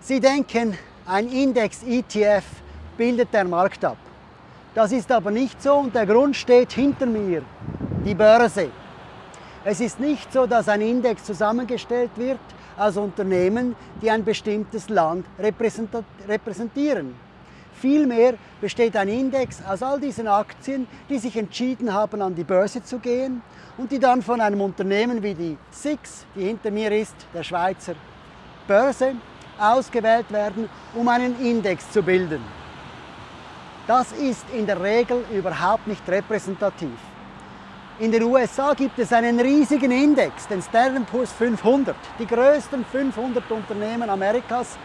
Sie denken, ein Index-ETF bildet der Markt ab. Das ist aber nicht so und der Grund steht hinter mir, die Börse. Es ist nicht so, dass ein Index zusammengestellt wird aus Unternehmen, die ein bestimmtes Land repräsentieren. Vielmehr besteht ein Index aus all diesen Aktien, die sich entschieden haben, an die Börse zu gehen und die dann von einem Unternehmen wie die SIX, die hinter mir ist, der Schweizer Börse, ausgewählt werden, um einen Index zu bilden. Das ist in der Regel überhaupt nicht repräsentativ. In den USA gibt es einen riesigen Index, den Poor's 500, die größten 500 Unternehmen Amerikas,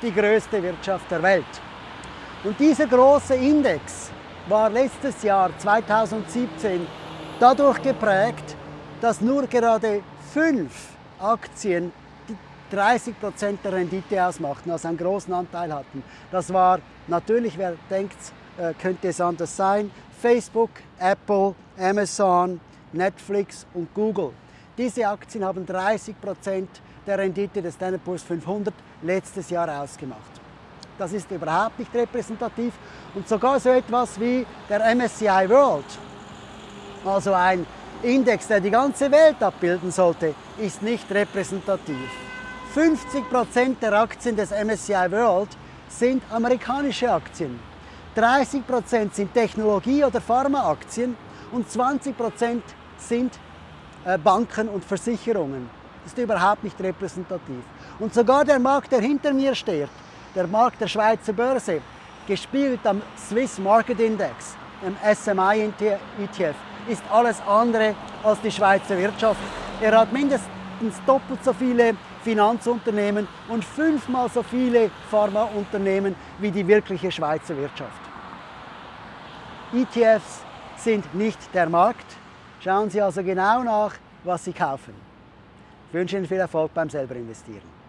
die größte Wirtschaft der Welt. Und dieser große Index war letztes Jahr 2017 dadurch geprägt, dass nur gerade fünf Aktien 30% der Rendite ausmachten, also einen großen Anteil hatten. Das war natürlich, wer denkt, äh, könnte es anders sein, Facebook, Apple, Amazon, Netflix und Google. Diese Aktien haben 30% der Rendite des Standard Poor's 500 letztes Jahr ausgemacht. Das ist überhaupt nicht repräsentativ. Und sogar so etwas wie der MSCI World, also ein Index, der die ganze Welt abbilden sollte, ist nicht repräsentativ. 50% der Aktien des MSCI World sind amerikanische Aktien. 30% sind Technologie- oder Pharmaaktien und 20% sind äh, Banken und Versicherungen. Das ist überhaupt nicht repräsentativ. Und sogar der Markt, der hinter mir steht, der Markt der Schweizer Börse, gespielt am Swiss Market Index, dem SMI ETF, ist alles andere als die Schweizer Wirtschaft. Er hat mindestens doppelt so viele Finanzunternehmen und fünfmal so viele Pharmaunternehmen wie die wirkliche Schweizer Wirtschaft. ETFs sind nicht der Markt. Schauen Sie also genau nach, was Sie kaufen. Ich wünsche Ihnen viel Erfolg beim selber investieren.